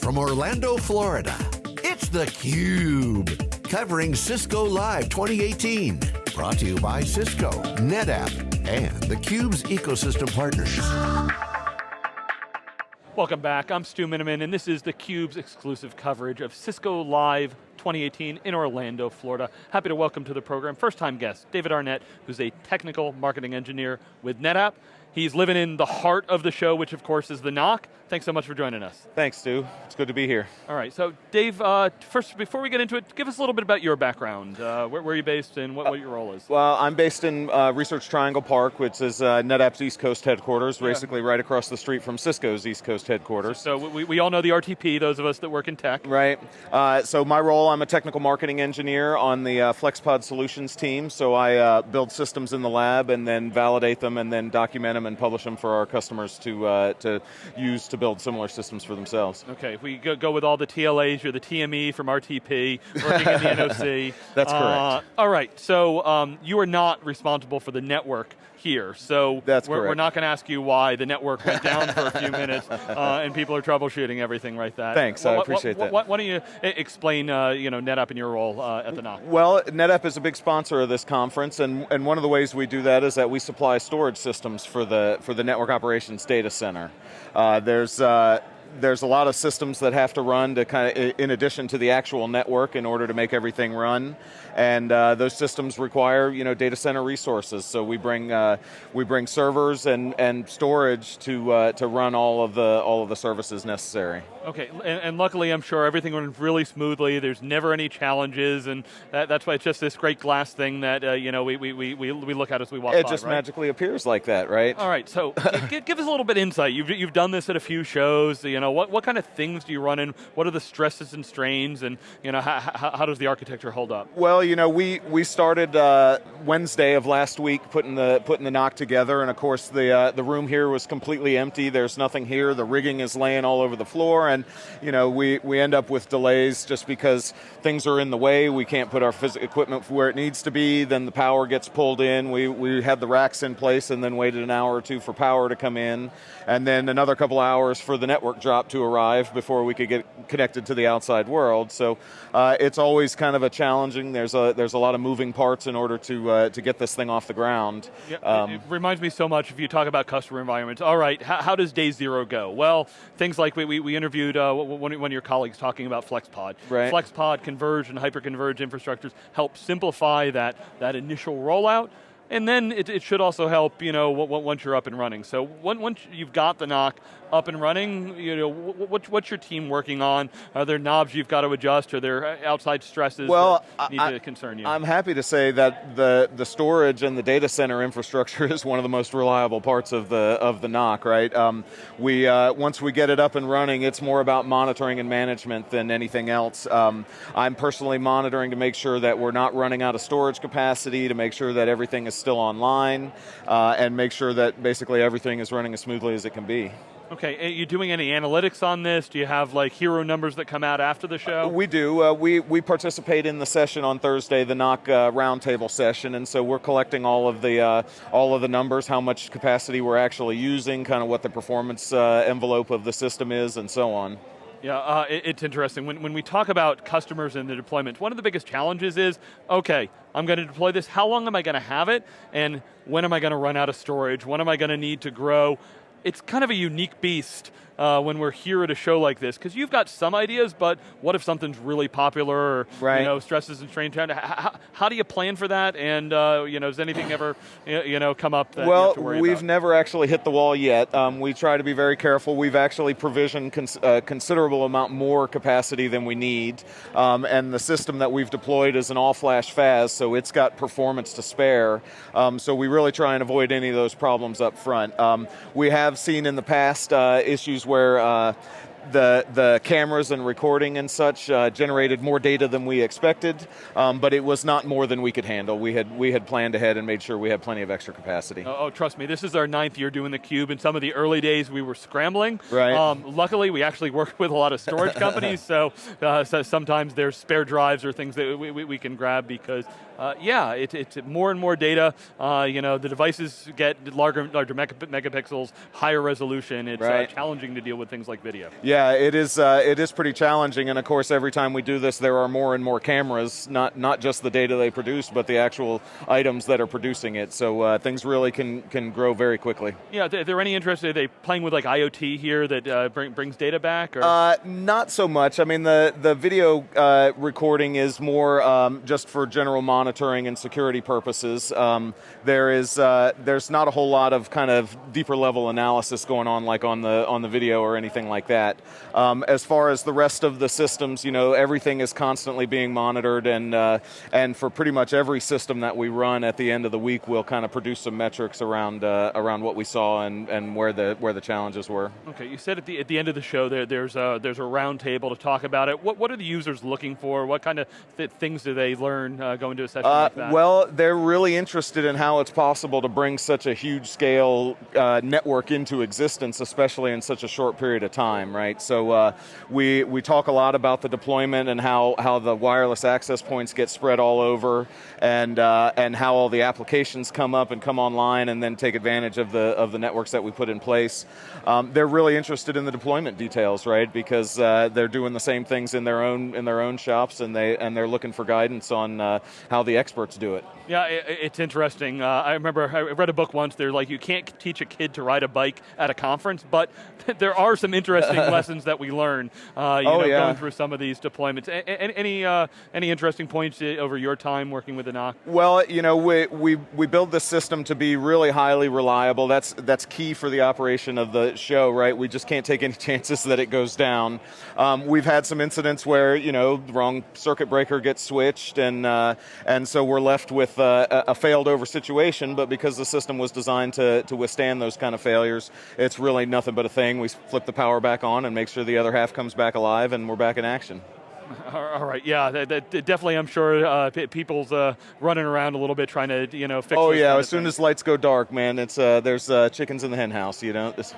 from Orlando, Florida, it's theCUBE, covering Cisco Live 2018. Brought to you by Cisco, NetApp, and theCUBE's ecosystem partners. Welcome back, I'm Stu Miniman, and this is theCUBE's exclusive coverage of Cisco Live 2018 in Orlando, Florida. Happy to welcome to the program, first time guest, David Arnett, who's a technical marketing engineer with NetApp. He's living in the heart of the show, which of course is the NOC. Thanks so much for joining us. Thanks, Stu. It's good to be here. All right, so Dave, uh, first, before we get into it, give us a little bit about your background. Uh, where, where, are you based and what, what, your role is? Well, I'm based in uh, Research Triangle Park, which is uh, NetApp's East Coast headquarters, yeah. basically right across the street from Cisco's East Coast headquarters. So, so we, we all know the RTP, those of us that work in tech. Right. Uh, so my role, I'm a technical marketing engineer on the uh, FlexPod Solutions team, so I build systems in the lab and then validate them and then document them and publish them for our customers to, to use to build similar systems systems for themselves. Okay, if we go, go with all the TLAs, you're the TME from RTP, working in the NOC. That's correct. Uh, all right, so um, you are not responsible for the network here. So That's we're, correct. we're not going to ask you why the network went down for a few minutes uh, and people are troubleshooting everything like that. Thanks, well, I appreciate that. Why, don't you explain uh, you know, NetApp and your role uh, at the NOC? Well, NetApp is a big sponsor of this conference and, and one of the ways we do that is that we supply storage systems for the, for the network operations data center. Uh, there's uh, there's a lot of systems that have to run to kind of, in addition to the actual network in order to make everything run. And uh, those systems require, you know, data center resources. So we bring, uh, we bring servers and, and storage to, uh, to run all of, the, all of the services necessary. Okay, and, and, luckily I'm sure everything went really smoothly, there's never any challenges, and that, that's why it's just this great glass thing that, uh, you know, we, we, we, we look at as we walk it by, just right? magically appears like that, right? All right, so give, give us a little bit of insight. You've, you've done this at a few shows, you know, what, what kind of things do you run in? What are the stresses and strains, and, you know, how, how, does the architecture hold up? Well, you know, we, we started uh, Wednesday of last week putting the, putting the NOC together, and of course the, uh, the room here was completely empty, there's nothing here, the rigging is laying all over the floor, and, you know, we, we end up with delays just because things are in the way, we can't put our equipment where it needs to be, then the power gets pulled in, we, we had the racks in place and then waited an hour or two for power to come in, and then another couple hours for the network to arrive before we could get connected to the outside world. So uh, it's always kind of a challenging, there's a, there's a lot of moving parts in order to, uh, to get this thing off the ground. Yeah, um, it, reminds me so much if you talk about customer environments. All right, how, how does day zero go? Well, things like we, we, we interviewed uh, one, one of your colleagues talking about FlexPod. Right. FlexPod, converged and hyperconverged infrastructures help simplify that, that initial rollout, and then it, it, should also help, you know, once you're up and running. So once you've got the NOC, up and running? You know, what, what's your team working on? Are there knobs you've got to adjust? Are there outside stresses well, that need I, to concern you? I'm happy to say that the, the storage and the data center infrastructure is one of the most reliable parts of the, of the NOC, right? Um, we, uh, once we get it up and running, it's more about monitoring and management than anything else. Um, I'm personally monitoring to make sure that we're not running out of storage capacity, to make sure that everything is still online, uh, and make sure that basically everything is running as smoothly as it can be. Okay, are you doing any analytics on this? Do you have like hero numbers that come out after the show? We do. Uh, we, we participate in the session on Thursday, the NOC uh, roundtable session, and so we're collecting all of the uh, all of the numbers, how much capacity we're actually using, kind of what the performance uh, envelope of the system is, and so on. Yeah, uh, it, it's interesting. When, when we talk about customers and the deployment, one of the biggest challenges is, okay, I'm going to deploy this, how long am I going to have it? And when am I going to run out of storage? When am I going to need to grow? It's kind of a unique beast uh, when we're here at a show like this, because you've got some ideas, but what if something's really popular or right. you know, stresses and strains? How, how, do you plan for that? And uh, you know, does anything ever you know, come up well, we've about? never actually hit the wall yet. Um, we try to be very careful. We've actually provisioned cons a uh, considerable amount more capacity than we need. Um, and the system that we've deployed is an all-flash FAS, so it's got performance to spare. Um, so we really try and avoid any of those problems up front. Um, we have seen in the past uh, issues where uh, the, the cameras and recording and such uh, generated more data than we expected, um, but it was not more than we could handle. We had, we had planned ahead and made sure we had plenty of extra capacity. Oh, oh trust me, this is our ninth year doing the cube. In some of the early days, we were scrambling. Right. Um, luckily, we actually work with a lot of storage companies, so, uh, so, sometimes there's spare drives or things that we, we, we can grab because Uh, yeah, it, it's more and more data. Uh, you know, the devices get larger, larger megapixels, higher resolution. It's uh, right. challenging to deal with things like video. Yeah, it is. Uh, it is pretty challenging, and of course, every time we do this, there are more and more cameras. Not not just the data they produce, but the actual items that are producing it. So uh, things really can can grow very quickly. Yeah, are there any interest? Are they playing with like IoT here that bring, brings data back? not so much. I mean, the the video recording is more um, just for general monitoring monitoring and security purposes. Um, there is uh, there's not a whole lot of kind of deeper level analysis going on like on the on the video or anything like that. Um, as far as the rest of the systems, you know, everything is constantly being monitored, and uh, and for pretty much every system that we run, at the end of the week, we'll kind of produce some metrics around uh, around what we saw and, and where the where the challenges were. Okay, you said at the at the end of the show there there's a there's a roundtable to talk about it. What what are the users looking for? What kind of th things do they learn uh, going to a session? Uh, like well, they're really interested in how it's possible to bring such a huge scale uh, network into existence, especially in such a short period of time, right? So uh, we, we talk a lot about the deployment and how, how the wireless access points get spread all over and, uh, and how all the applications come up and come online and then take advantage of the, of the networks that we put in place. Um, they're really interested in the deployment details, right? Because uh, they're doing the same things in their own, in their own shops and, they, and they're looking for guidance on uh, how the experts do it. Yeah, it, it's interesting. Uh, I remember I read a book once. They're like, you can't teach a kid to ride a bike at a conference, but there are some interesting lessons that we learn. Uh, you oh, know, yeah. going through some of these deployments. A any uh, any interesting points uh, over your time working with the NOC? Well, you know, we we we build the system to be really highly reliable. That's that's key for the operation of the show, right? We just can't take any chances that it goes down. Um, we've had some incidents where you know the wrong circuit breaker gets switched, and uh, and so we're left with uh, a failed over situation, but because the system was designed to, to withstand those kind of failures, it's really nothing but a thing. We flip the power back on and make sure the other half comes back alive and we're back in action. All right, yeah, that, that, definitely. I'm sure uh, people's uh, running around a little bit trying to, you know, fix. Oh yeah, as soon as lights go dark, man, it's uh, there's uh, chickens in the hen house. You know. It's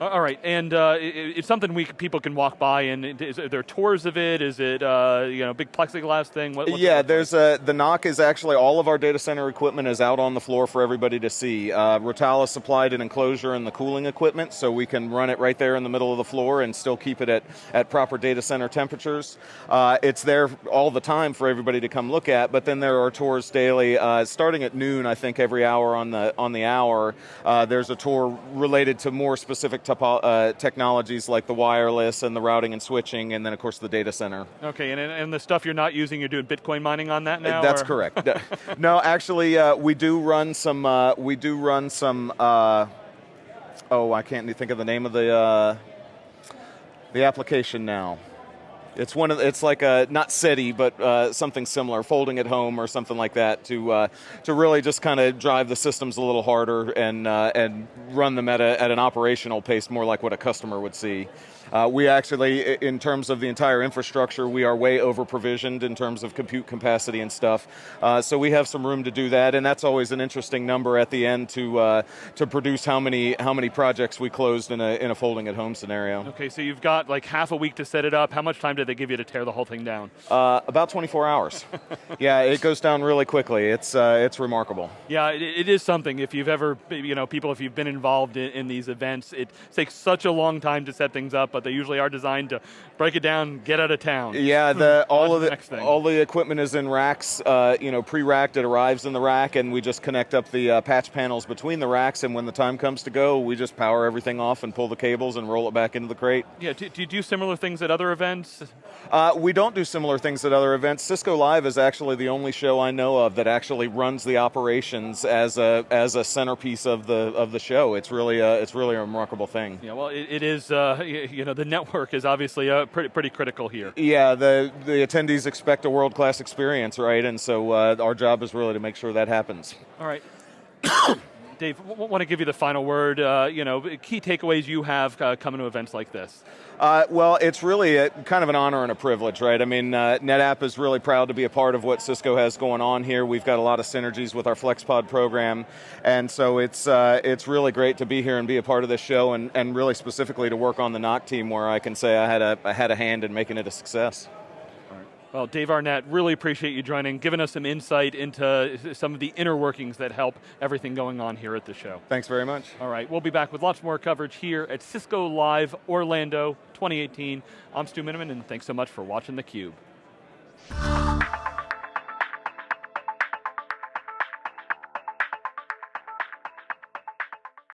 all right, and uh, it's something we people can walk by, and is there tours of it? Is it uh, you know big plexiglass thing? What, yeah, there's a the NOC is actually all of our data center equipment is out on the floor for everybody to see. Uh, Rittal supplied an enclosure and the cooling equipment, so we can run it right there in the middle of the floor and still keep it at at proper data center temperatures. Uh, it's there all the time for everybody to come look at, but then there are tours daily, uh, starting at noon. I think every hour on the on the hour, uh, there's a tour related to more specific uh, technologies like the wireless and the routing and switching, and then of course the data center. Okay, and, and the stuff you're not using, you're doing Bitcoin mining on that now? That's or? correct. no, actually, uh, we do run some. Uh, we do run some. Uh, oh, I can't think of the name of the uh, the application now. It's one of it's like a not SETI, but uh, something similar, folding at home or something like that to uh, to really just kind of drive the systems a little harder and uh, and run them at a, at an operational pace more like what a customer would see. Uh, we actually, in terms of the entire infrastructure, we are way over provisioned in terms of compute capacity and stuff. Uh, so we have some room to do that, and that's always an interesting number at the end to uh, to produce how many how many projects we closed in a in a folding at home scenario. Okay, so you've got like half a week to set it up. How much time did they give you to tear the whole thing down? Uh, about 24 hours. yeah, it goes down really quickly. It's uh, it's remarkable. Yeah, it, it is something. If you've ever, you know, people, if you've been involved in, in these events, it takes such a long time to set things up, but they usually are designed to break it down, get out of town. Yeah, the, all of the, all the equipment is in racks, uh, you know, pre-racked, it arrives in the rack and we just connect up the uh, patch panels between the racks and when the time comes to go, we just power everything off and pull the cables and roll it back into the crate. Yeah, do, do you do similar things at other events? Uh, we don't do similar things at other events. Cisco Live is actually the only show I know of that actually runs the operations as a as a centerpiece of the of the show. It's really a, it's really a remarkable thing. Yeah, well, it, it is. Uh, you know, the network is obviously uh, pretty pretty critical here. Yeah, the the attendees expect a world class experience, right? And so uh, our job is really to make sure that happens. All right. Dave, want to give you the final word. Uh, you know, key takeaways you have uh, coming to events like this. Uh, well, it's really a, kind of an honor and a privilege, right? I mean, uh, NetApp is really proud to be a part of what Cisco has going on here. We've got a lot of synergies with our FlexPod program, and so it's uh, it's really great to be here and be a part of this show, and, and really specifically to work on the NOC team, where I can say I had a I had a hand in making it a success. Well, Dave Arnett, really appreciate you joining, giving us some insight into some of the inner workings that help everything going on here at the show. Thanks very much. All right, we'll be back with lots more coverage here at Cisco Live Orlando 2018. I'm Stu Miniman, and thanks so much for watching theCUBE.